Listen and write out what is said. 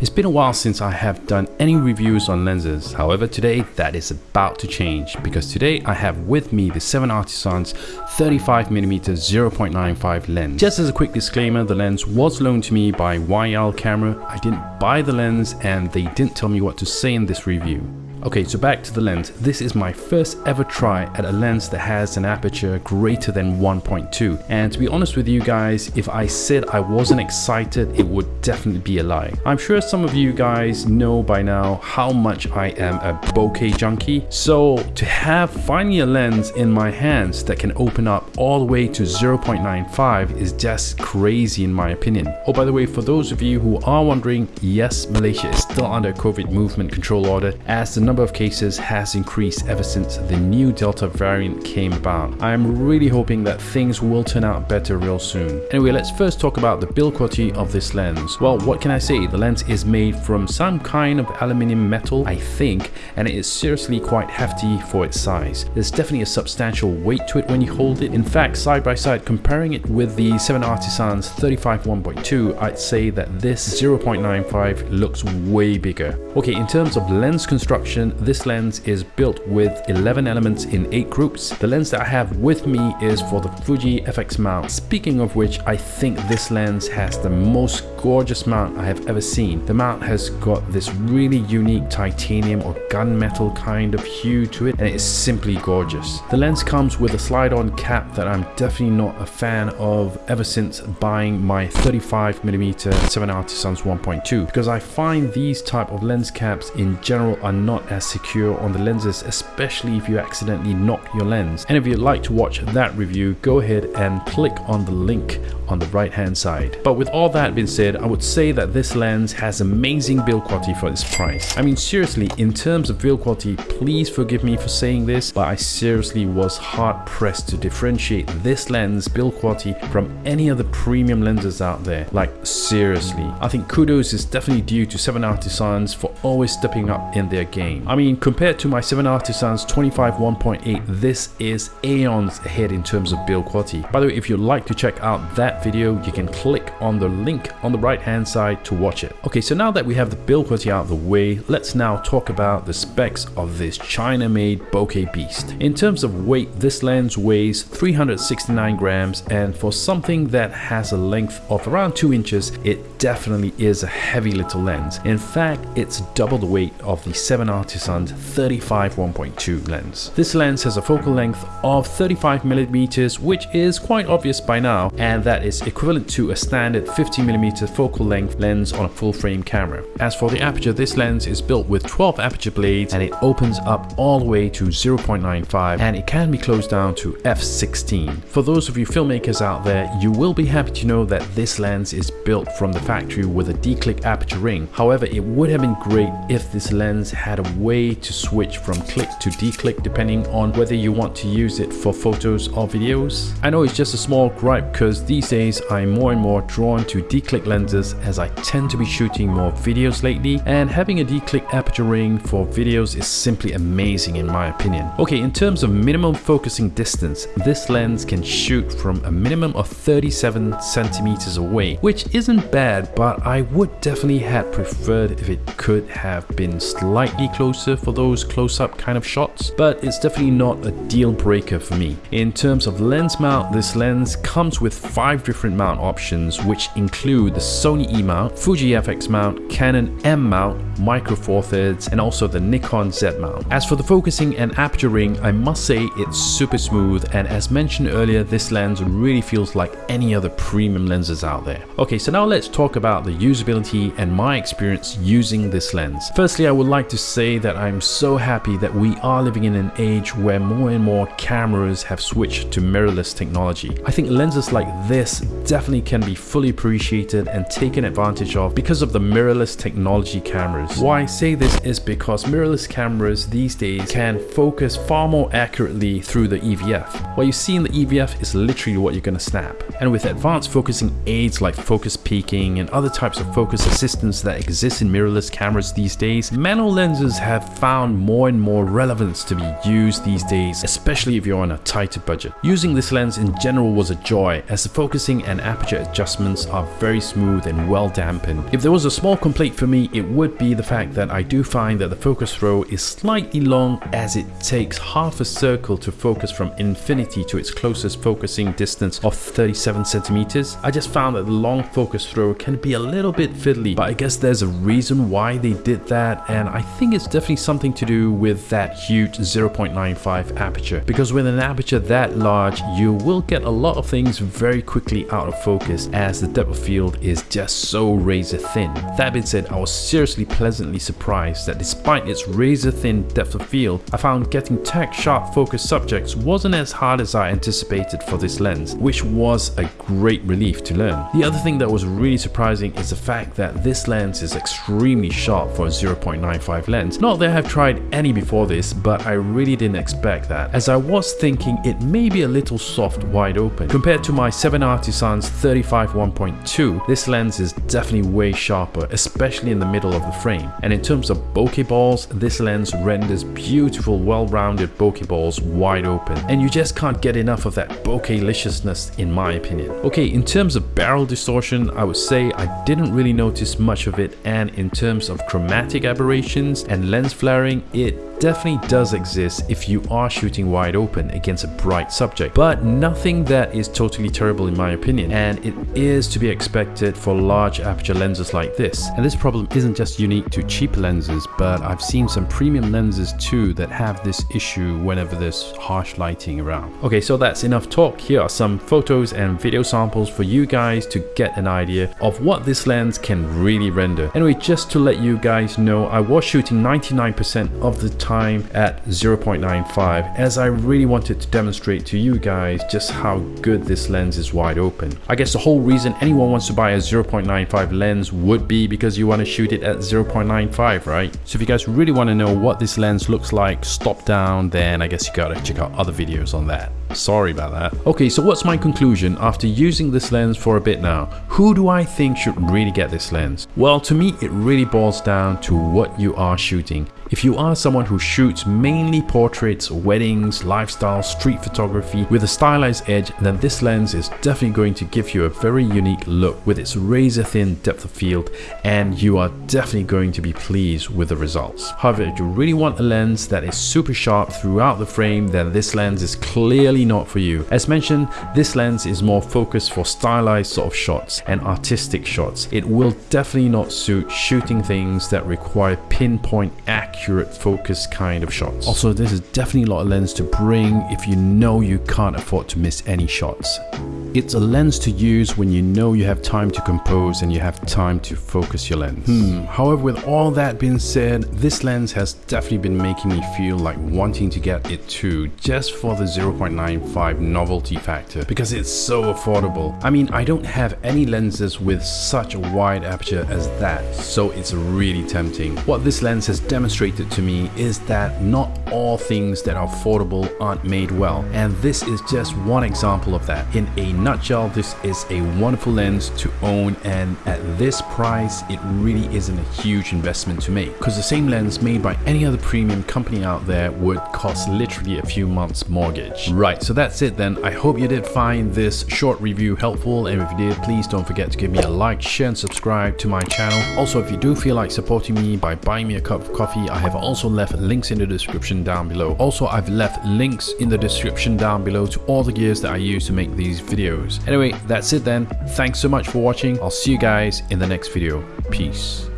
It's been a while since I have done any reviews on lenses, however today that is about to change because today I have with me the 7 Artisans 35mm 0.95 lens. Just as a quick disclaimer, the lens was loaned to me by YL Camera, I didn't buy the lens and they didn't tell me what to say in this review. Okay, so back to the lens. This is my first ever try at a lens that has an aperture greater than 1.2. And to be honest with you guys, if I said I wasn't excited, it would definitely be a lie. I'm sure some of you guys know by now how much I am a bokeh junkie. So to have finally a lens in my hands that can open up all the way to 0.95 is just crazy in my opinion. Oh, by the way, for those of you who are wondering, yes, Malaysia is still under COVID movement control order as the number of cases has increased ever since the new Delta variant came about. I am really hoping that things will turn out better real soon. Anyway, let's first talk about the build quality of this lens. Well, what can I say? The lens is made from some kind of aluminium metal, I think, and it is seriously quite hefty for its size. There's definitely a substantial weight to it when you hold it. In fact, side by side, comparing it with the 7 Artisans 35 1.2, I'd say that this 0.95 looks way bigger. Okay, in terms of lens construction, this lens is built with 11 elements in 8 groups. The lens that I have with me is for the Fuji FX mount. Speaking of which, I think this lens has the most gorgeous mount I have ever seen. The mount has got this really unique titanium or gunmetal kind of hue to it and it is simply gorgeous. The lens comes with a slide-on cap that I'm definitely not a fan of ever since buying my 35mm 7 Artisans 1.2 because I find these type of lens caps in general are not as secure on the lenses, especially if you accidentally knock your lens. And if you'd like to watch that review, go ahead and click on the link on the right hand side. But with all that being said, I would say that this lens has amazing build quality for its price. I mean seriously, in terms of build quality, please forgive me for saying this, but I seriously was hard pressed to differentiate this lens build quality from any other premium lenses out there. Like seriously, I think kudos is definitely due to 7 Artisans for always stepping up in their game. I mean compared to my 7 Artisans 25 1.8, this is aeons ahead in terms of build quality. By the way, if you'd like to check out that video, you can click on the link on the right hand side to watch it. Okay, so now that we have the build quality out of the way, let's now talk about the specs of this China-made bokeh beast. In terms of weight, this lens weighs 369 grams and for something that has a length of around 2 inches, it definitely is a heavy little lens. In fact, it's double the weight of the 7 Artisans 35 1.2 lens. This lens has a focal length of 35 millimeters, which is quite obvious by now, and that is equivalent to a standard 50mm focal length lens on a full frame camera. As for the aperture, this lens is built with 12 aperture blades and it opens up all the way to 0.95 and it can be closed down to f16. For those of you filmmakers out there, you will be happy to know that this lens is built from the factory with a D-click aperture ring. However, it would have been great if this lens had a way to switch from click to D-click depending on whether you want to use it for photos or videos. I know it's just a small gripe because these days I'm more and more drawn to D-click lenses as I tend to be shooting more videos lately and having a D-click aperture ring for videos is simply amazing in my opinion. Okay, in terms of minimum focusing distance, this lens can shoot from a minimum of 37 centimeters away, which isn't bad, but I would definitely have preferred if it could have been slightly closer for those close-up kind of shots, but it's definitely not a deal breaker for me. In terms of lens mount, this lens comes with five different mount options which include the Sony E mount, Fuji FX mount, Canon M mount, Micro Four Thirds and also the Nikon Z mount. As for the focusing and aperture ring, I must say it's super smooth and as mentioned earlier this lens really feels like any other premium lenses out there. Okay so now let's talk about the usability and my experience using this lens. Firstly I would like to say that I'm so happy that we are living in an age where more and more cameras have switched to mirrorless technology. I think lenses like this definitely can be fully appreciated and taken advantage of because of the mirrorless technology cameras. Why I say this is because mirrorless cameras these days can focus far more accurately through the EVF. What you see in the EVF is literally what you're going to snap. And with advanced focusing aids like focus peaking and other types of focus assistance that exist in mirrorless cameras these days, manual lenses have found more and more relevance to be used these days, especially if you're on a tighter budget. Using this lens in general was a joy as the focusing and aperture adjustments are very smooth smooth and well dampened. If there was a small complaint for me, it would be the fact that I do find that the focus throw is slightly long as it takes half a circle to focus from infinity to its closest focusing distance of 37 centimeters. I just found that the long focus throw can be a little bit fiddly, but I guess there's a reason why they did that and I think it's definitely something to do with that huge 0.95 aperture because with an aperture that large you will get a lot of things very quickly out of focus as the depth of field is just so razor thin. That being said, I was seriously pleasantly surprised that despite its razor thin depth of field, I found getting tack sharp focus subjects wasn't as hard as I anticipated for this lens, which was a great relief to learn. The other thing that was really surprising is the fact that this lens is extremely sharp for a 0.95 lens. Not that I have tried any before this, but I really didn't expect that, as I was thinking it may be a little soft wide open. Compared to my 7 Artisans 35 1.2, this lens is definitely way sharper, especially in the middle of the frame. And in terms of bokeh balls, this lens renders beautiful well-rounded bokeh balls wide open. And you just can't get enough of that bokeh-liciousness in my opinion. Okay, in terms of barrel distortion, I would say I didn't really notice much of it and in terms of chromatic aberrations and lens flaring, it definitely does exist if you are shooting wide open against a bright subject, but nothing that is totally terrible in my opinion, and it is to be expected for large aperture lenses like this. And this problem isn't just unique to cheap lenses, but I've seen some premium lenses too that have this issue whenever there's harsh lighting around. Okay, so that's enough talk. Here are some photos and video samples for you guys to get an idea of what this lens can really render. Anyway, just to let you guys know, I was shooting 99% of the time time at 0.95 as I really wanted to demonstrate to you guys just how good this lens is wide open. I guess the whole reason anyone wants to buy a 0.95 lens would be because you want to shoot it at 0.95 right? So if you guys really want to know what this lens looks like stop down then I guess you gotta check out other videos on that. Sorry about that. Okay, so what's my conclusion after using this lens for a bit now? Who do I think should really get this lens? Well, to me, it really boils down to what you are shooting. If you are someone who shoots mainly portraits, weddings, lifestyle, street photography with a stylized edge, then this lens is definitely going to give you a very unique look with its razor thin depth of field and you are definitely going to be pleased with the results. However, if you really want a lens that is super sharp throughout the frame, then this lens is clearly not for you. As mentioned, this lens is more focused for stylized sort of shots and artistic shots. It will definitely not suit shooting things that require pinpoint accuracy accurate focus kind of shots. Also, this is definitely a lot of lens to bring if you know you can't afford to miss any shots. It's a lens to use when you know you have time to compose and you have time to focus your lens. Hmm. However, with all that being said, this lens has definitely been making me feel like wanting to get it too, just for the 0.95 novelty factor, because it's so affordable. I mean, I don't have any lenses with such a wide aperture as that, so it's really tempting. What this lens has demonstrated to me is that not all things that are affordable aren't made well, and this is just one example of that. In a nutshell, this is a wonderful lens to own and at this price, it really isn't a huge investment to make because the same lens made by any other premium company out there would cost literally a few months mortgage. Right, so that's it then. I hope you did find this short review helpful and if you did, please don't forget to give me a like, share and subscribe to my channel. Also, if you do feel like supporting me by buying me a cup of coffee, I have also left links in the description down below. Also, I've left links in the description down below to all the gears that I use to make these videos videos. Anyway, that's it then. Thanks so much for watching. I'll see you guys in the next video. Peace.